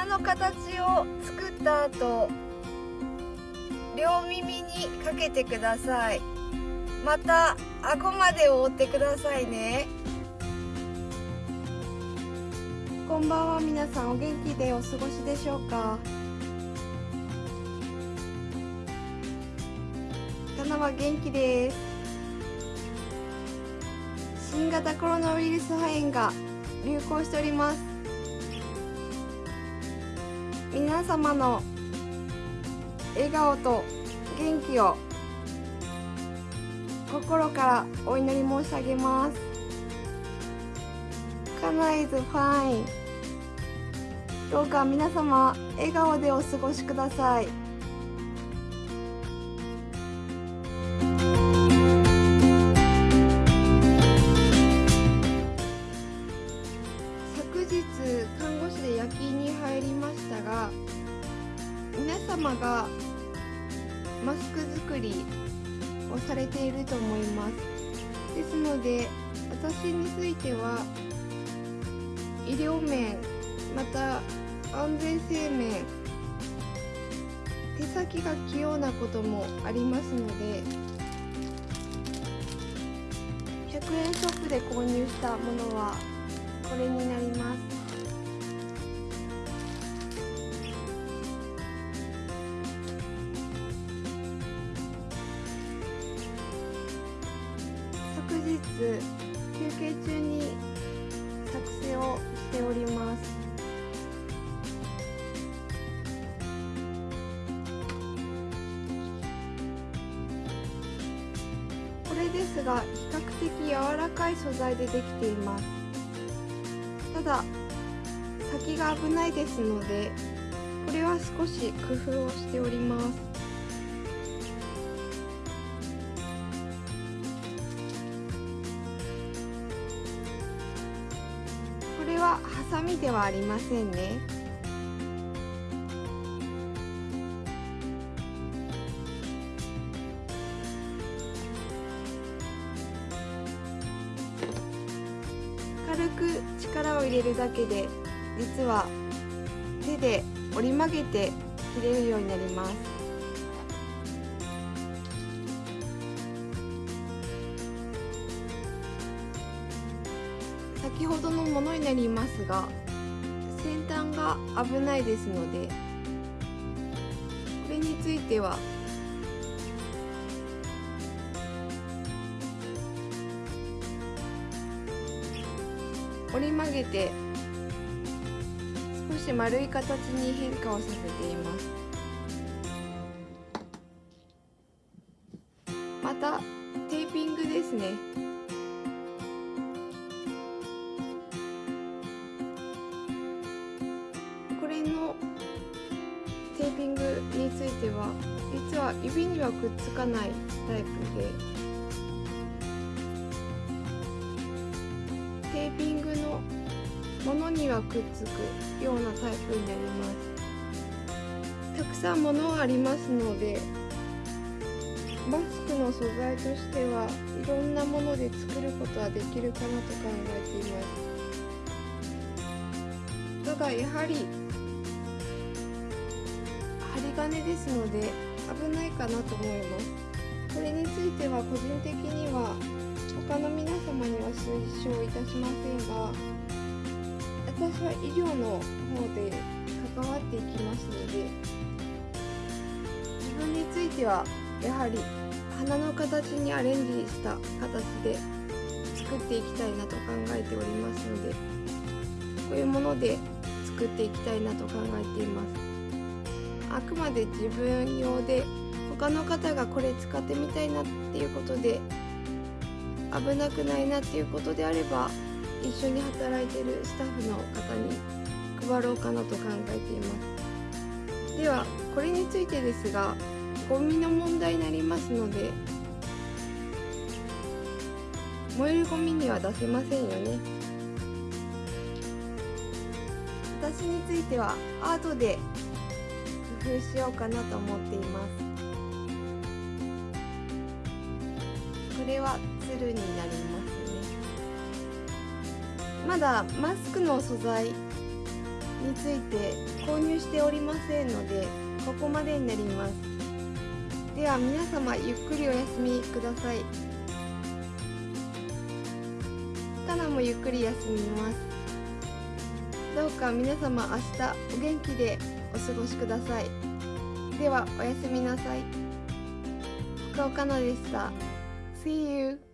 鼻の形を作った後両耳にかけてください。また顎まで覆ってくださいね。こんばんは。皆さんお元気でお過ごしでしょうか？棚は元気です。新型コロナウイルス肺炎が流行しております。皆様の笑顔と元気を心からお祈り申し上げます。Kana is fine どうか皆様笑顔でお過ごしください。様がマスク作りをされていると思います。ですので私については医療面また安全性面手先が器用なこともありますので100円ショップで購入したものはこれになります。昨日休憩中に作成をしております。これですが比較的柔らかい素材でできています。ただ先が危ないですのでこれは少し工夫をしております。れはハサミではありませんね。軽く力を入れるだけで実は手で折り曲げて切れるようになります。先ほどのものになりますが先端が危ないですのでこれについては折り曲げて少し丸い形に変化をさせています。またテーピングですね。ピングについては実は指にはくっつかないタイプでテーピングのものにはくっつくようなタイプになります。たくさんものがありますのでマスクの素材としてはいろんなもので作ることはできるかなと考えています。ただやはり針金ですので危ないかなと思いますこれについては個人的には他の皆様には推奨いたしませんが私は医療の方で関わっていきますので自分についてはやはり花の形にアレンジした形で作っていきたいなと考えておりますのでこういうもので作っていきたいなと考えています。あくまで自分用で他の方がこれ使ってみたいなっていうことで危なくないなっていうことであれば一緒に働いてるスタッフの方に配ろうかなと考えています。ではこれについてですがゴミの問題になりますので燃えるゴミには出せませんよね。私についてはアートで工夫しようかなと思っています。これは鶴になりますね。まだマスクの素材について購入しておりませんのでここまでになります。では皆様ゆっくりお休みください。かなもゆっくり休みます。どうか皆様明日お元気でお過ごしください。ではおやすみなさい。福岡のでした。See you!